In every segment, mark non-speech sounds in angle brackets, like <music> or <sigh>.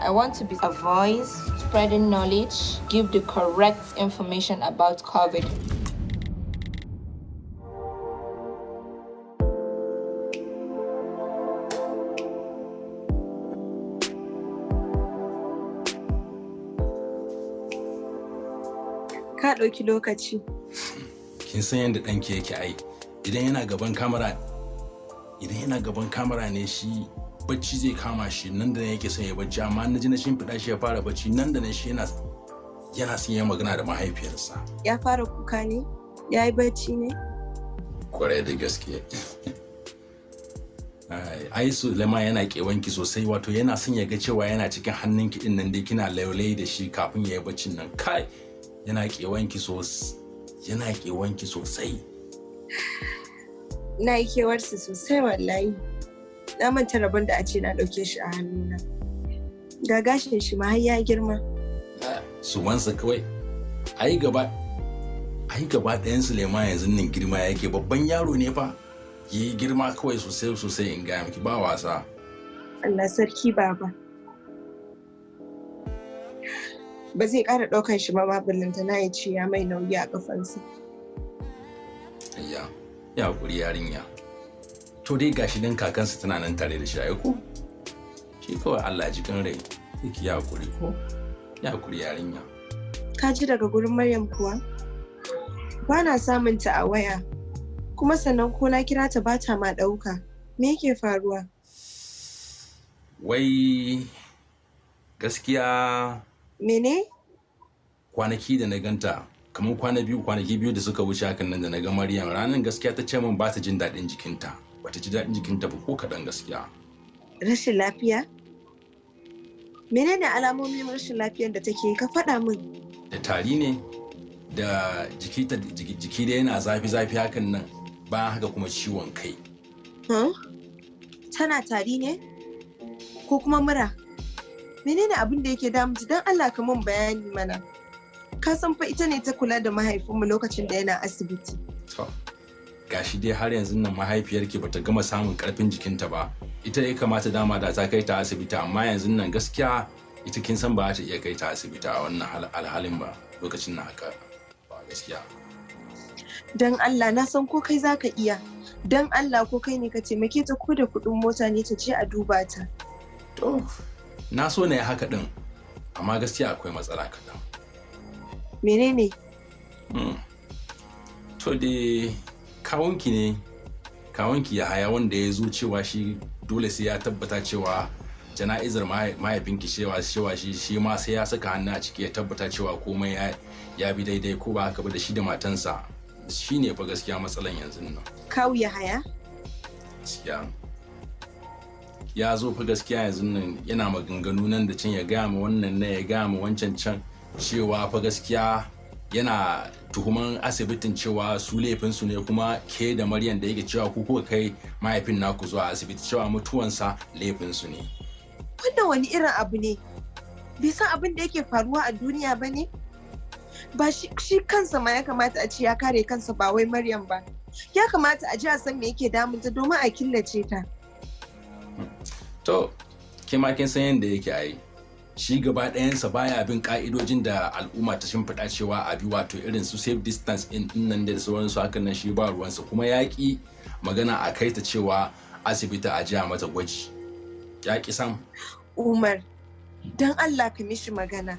I want to be a voice, spreading knowledge, give the correct information about COVID. Ka ɗauki lokaci. kin san yadda ɗanki yake ai idan yana gaban kamera idan yana gaban kamera ne shi bacci zai kama shi nan da yake son ya bacci amma na ji na shimfiɗa shi ya fara bacci nan da nan shi yana yana son ya magana da mahaifiyarsa Ya fara kuka ne? Ya yi bacci ne? ƙwarai da gaske Ai, ai Suleiman yana kewanki sosai wato yana son ya ga cewa yana cikin hannunki ɗin nan dai kina laulai da shi kafin ya yi baccin nan kai yana kewanki sosai yana kewanki sosai Na yi kewarsa sosai wallahi. Na manta rabon da a ce na ɗauke shi a hannuna. Ga gashin shi ma har ya girma. su wansa kawai ai gaba ai gaba ɗayan Suleiman yanzu nan girma yake babban yaro ne fa yi girma kawai sosai sosai in gaya miki ba wasa Allah sarki baba. Ba zai ƙara ɗaukan shi ma ma ballanta na ya ce ya mai nauyi a ƙafansa. ayya ya haƙuri yarinya to dai gashi dan kakansa tana nan tare da shi ai ko shi kawai Allah ji kan rai sai ki ya haƙuri ko ya haƙuri yarinya Ka ji daga gurin Maryam kuwa? Ba na samun ta a waya. Kuma sannan ko na kira ta ba ta ma ɗauka. Me yake faruwa? wai gaskiya Mene? kwanaki da na ganta kamar kwana biyu kwanaki biyu da suka wuce hakan nan da na ga Maryam ranar gaskiya ta ce min ba ta jin daɗin jikinta bata ji daɗin jikinta ba ko kaɗan gaskiya Rashin lafiya? Menene alamomin rashin lafiyar da take ka faɗa min? da tari ne da jiki ta da yana zafi zafi hakan nan bayan haka kuma ciwon kai Huh? Tana tari ne? Ko kuma mura? Menene abin da yake damunta don Allah ka mun bayani mana. Ka san fa ita ne ta kula da mahaifinmu lokacin da yana asibiti. Gashi dai har yanzu nan mahaifiyarki bata gama samun ƙarfin jikinta ba ita ya kamata dama da ta kai ta asibiti amma yanzu nan gaskiya ita kin san ba za ta iya kai ta asibiti a wannan hal- alhalin ba lokacin na haka ba gaskiya Don Allah na san ko kai za ka iya. Don Allah ko kai ne ka taimake ta ko da kuɗin mota ne ta je a duba ta. to na so na yi haka din amma gaskiya akwai matsala kaɗan Menene? Hmm. To dai kawunki ne, kawunki ya haya wanda ya zo cewa shi dole sai ya tabbata cewa jana'izar mahai- mahaifinki cewa cewa shi shi ma sai ya saka hannu a ciki ya tabbata cewa komai ya, ya bi daidai ko ba haka ba da shi da matansa. Shi ne fa gaskiya matsalan yanzu nan. Kawu ya haya? gaskiya. Ya zo fa gaskiya yanzu nan yana maganganu nan da can ya gaya ma wannan na ya gaya ma wancan can cewa fa gaskiya yana tuhuman asibitin cewa su laifinsu ne kuma ke da maryam da yake cewa ku kuka kai mahaifin naku zuwa asibiti cewa mutuwansa laifinsu ne Wannan wani irin abu ne? Bai san abin da yake faruwa a duniya ba ne? Ba shi, shi kansa ma ya kamata a ce ya kare kansa ba wai Maryam ba. Ya kamata a ji a san me yake damunta domin a killace ta. to ke ma kin san yadda yake a yi shi gaba ɗayansa baya bin ka'idojin da al'umma ta shimfiɗa cewa a bi wato irin su safe distance in nan da sauransu hakan nan shi ba ruwansa kuma ya ƙi magana a kai ta cewa asibiti a jiya mata gwaji ya ƙi sam Umar, don Allah ka mishi magana.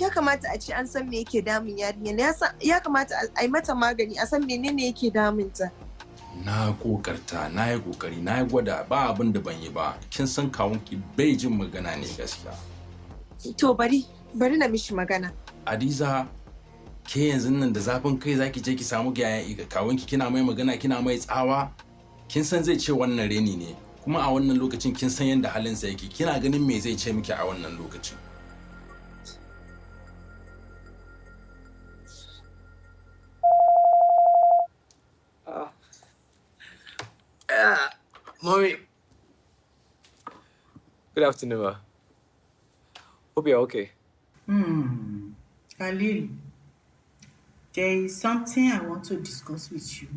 Ya kamata a ce an san me yake damun yarinya. Ya kamata a- a yi mata magani a san menene yake damunta. na kokarta na yi ƙoƙari na yi gwada ba abin da ban yi ba kin san kawunki bai jin magana ne gaskiya To bari, bari na mishi magana. Adiza ke yanzu nan da zafin kai zaki je ki samu yayan ga kawunki kina mai magana kina mai tsawa kin san zai ce wannan reni ne kuma a wannan lokacin kin san yadda halinsa yake kina ganin me zai ce miki a wannan lokacin Mommy. Good afternoon, ma. Hope you're okay. Hmm. Khalil, there is something I want to discuss with you.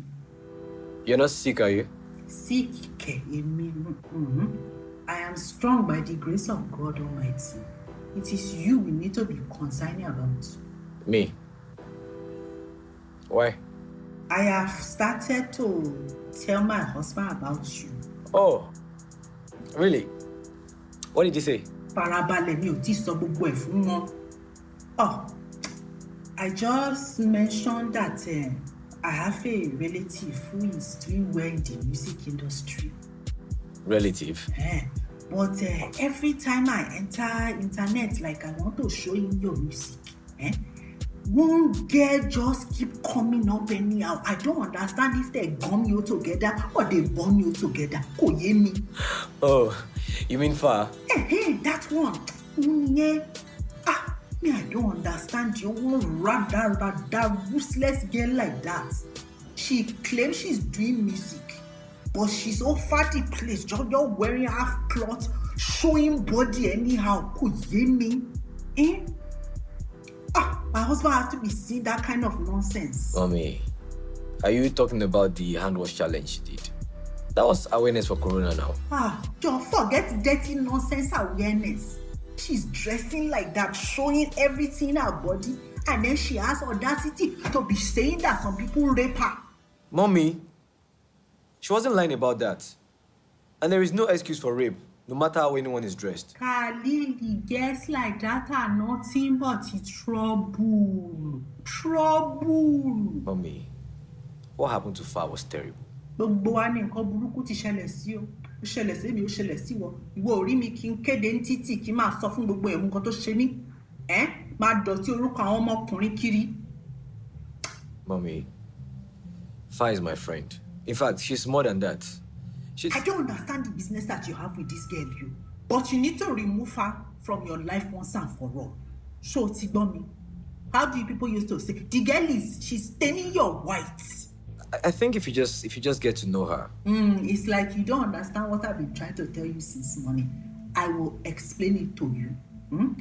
You're not sick, are you? Sick, Emi. Mm-hmm. I am strong by the grace of God Almighty. It is you we need to be concerned about. Me. Why? I have started to tell my husband about you. Oh, really? What did you say? Farabalẹ̀ mi ò tí sọ gbogbo ẹ̀ fún wọn. Oh, I just mentioned that uh, I have a relative who is doing well in the music industry. Relative. Eh, but uh, every time I enter internet, like I want to show him your music, eh, one girl just keep coming up anyhow. I don't understand if they gum you together or they burn you together. Kò yé mi. Oh, you mean far? Hey, hey, that one. Yeah. Ah, me, I don't understand you. One rather, rather useless girl like that. She claims she's doing music, but she's all fatty place, just, wearing half cloth, showing body anyhow. Kò yé mi. Eh? Ah, my husband has to be seeing that kind of nonsense. Mommy, are you talking about the hand wash challenge she did? That was awareness for Corona now. Ah, just forget dirty nonsense awareness. She's dressing like that, showing everything in her body, and then she has audacity to be saying that some people rape her. Mommy, she wasn't lying about that. And there is no excuse for rape, no matter how anyone is dressed. Khalil, girls like that are nothing but trouble. Trouble. Mommy, what happened to Fa was terrible. Gbogbo wa ni nǹkan burúkú ti ṣẹlẹ̀ sí o. Ó ṣẹlẹ̀ sí mi, ó ṣẹlẹ̀ sí wọ. Ìwọ ò rí mi kí n kéde ní títì kí n máa sọ fún gbogbo ẹ̀mú nǹkan tó ṣe mí. Ẹ́ máa dọ̀tí orúkọ àwọn ọmọkùnrin kiri. Mommy, Fa is my friend. In fact, she's more than that. She's... I don't understand the business that you have with this girl, you. But you need to remove her from your life once and for all. Ṣé o ti gbọ́ mi? How do you people used to say? The girl is, she's staining your white. I- think if you just if you just get to know her, Mm, it's like you don't understand what I've been trying to tell you since morning. I will explain it to you. Hmm?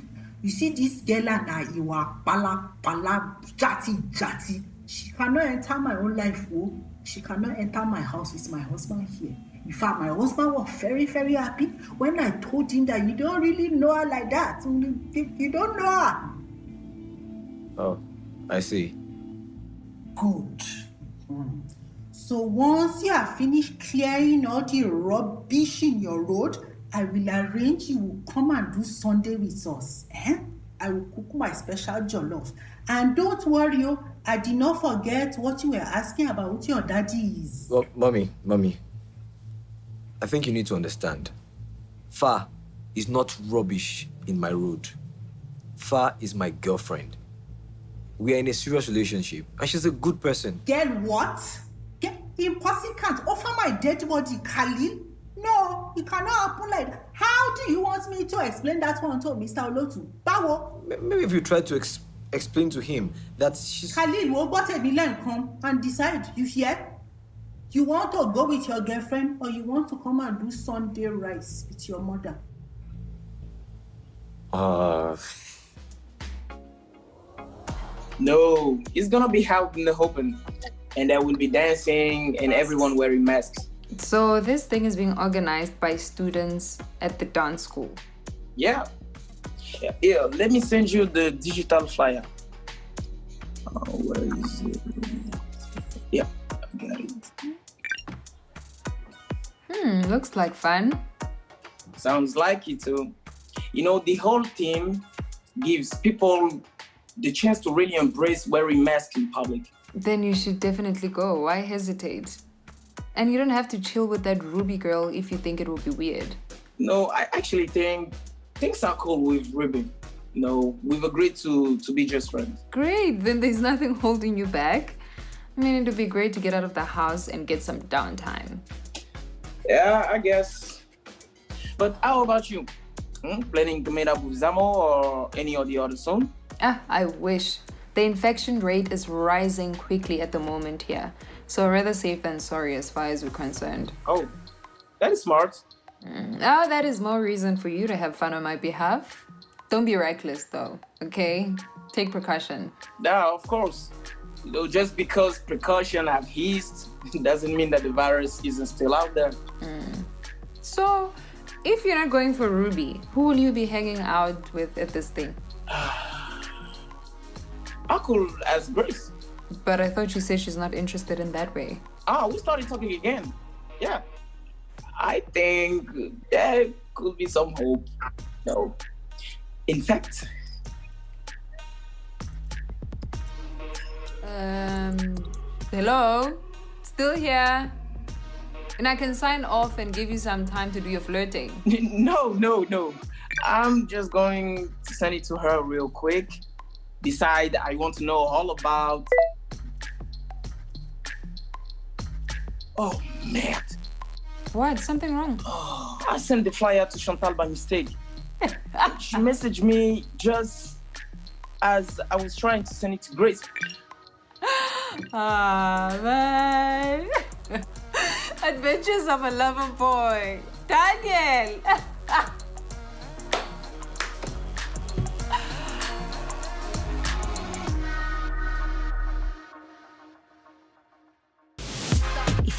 You see this girl and I, you are pala pala jati jati. She cannot enter my own life, oh. She cannot enter my house with my husband here. In fact, my husband was very, very happy when I told him that you don't really know her like that. You don't know her. oh, I see. Good. So once you have finished clearing all the rubbish in your road, I will arrange you will come and do Sunday with us. Eh? I will cook my special jollof. And don't worry, oh, I did not forget what you were asking about your daddy is. Well, mommy, mommy, I think you need to understand. Fa is not rubbish in my road. Fa is my girlfriend. We are in a serious relationship, and she's a good person. Girl, what? Get impossible can't offer my dead body, Khalil. No, it cannot happen like that. How do you want me to explain that one to Mr. Olotu? Báwo? M- Maybe if you try to ex- explain to him that she's. Khalil wo gbọ́ tẹ̀mí come and decide you hear you want to go with your girlfriend or you want to come and do Sunday rice with your mother. Uh, <laughs> No, it's gonna be held in the open, and there will be dancing and everyone wearing masks. So this thing is being organized by students at the dance school. Yeah. Yeah, yeah, let me send you the digital flyer. Uh, where is it? Yeah, I got it. Hmm, looks like fun. Sounds like it too. You know, the whole team gives people the chance to really embrace wearing masks in public. Then you should definitely go. Why hesitate? And you don't have to chill with that Ruby girl if you think it will be weird. No, I actually think things are cool with Ruby. You know, we've agreed to to be just friends. Great, then there's nothing holding you back. I mean, it would be great to get out of the house and get some downtime. Yeah, I guess. But how about you? Hmm? Planning to meet up with Zamo or any of the other soon? Ah, I wish. The infection rate is rising quickly at the moment here. So rather safe than sorry as far as we're concerned. Oh, that is smart. Oh, that is more reason for you to have fun on my behalf. Don't be reckless though, okay? Take precaution. Yeah, of course. Just because precaution have eased <laughs> doesn't mean that the virus isn't still out there. Mm. So, if you're not going for Ruby, who will you be hanging out with at this thing? <sighs> <sighs> I could ask Grace. But I thought you said she's not interested in that way. Ah, we started talking again. Yeah. I think there could be some hope. No. In fact, Um, hello? Still here? And I can sign off and give you some time to do your flirting. <laughs> no, no, no. I'm just going to send it to her real quick. Beside, I want to know all about. Oh, man. What? Something wrong? Oh, I sent the flyer to Chantal by mistake. <laughs> she messaged me just as I was trying to send it to Grace. <gasps> Ah, man. <laughs> Adventures of a lover boy. Daniel. <laughs>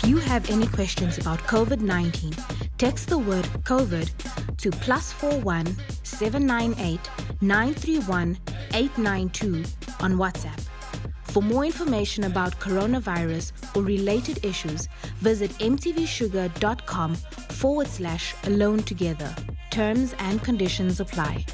you have any questions about COVID 19, text the word COVID to plus 41 798 931 892 on WhatsApp. For more information about coronavirus or related issues, visit mtvshuga.com forward slash alone together. Terms and conditions apply.